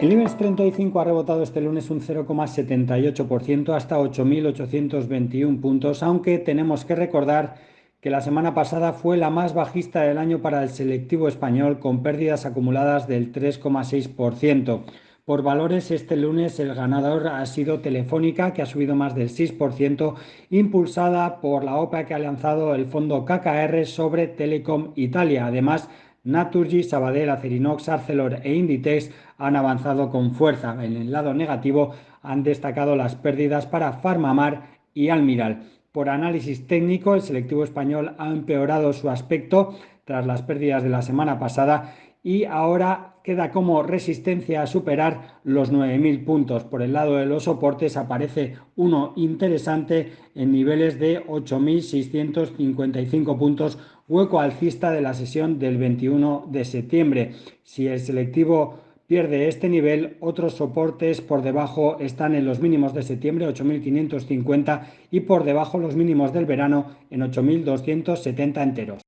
El IBEX 35 ha rebotado este lunes un 0,78% hasta 8.821 puntos, aunque tenemos que recordar que la semana pasada fue la más bajista del año para el selectivo español, con pérdidas acumuladas del 3,6%. Por valores, este lunes el ganador ha sido Telefónica, que ha subido más del 6%, impulsada por la OPA que ha lanzado el fondo KKR sobre Telecom Italia. Además, Naturgy, Sabadell, Acerinox, Arcelor e Inditex han avanzado con fuerza. En el lado negativo han destacado las pérdidas para Farmamar y Almiral. Por análisis técnico, el selectivo español ha empeorado su aspecto tras las pérdidas de la semana pasada y ahora queda como resistencia a superar los 9.000 puntos. Por el lado de los soportes aparece uno interesante en niveles de 8.655 puntos, hueco alcista de la sesión del 21 de septiembre. Si el selectivo pierde este nivel, otros soportes por debajo están en los mínimos de septiembre 8.550 y por debajo los mínimos del verano en 8.270 enteros.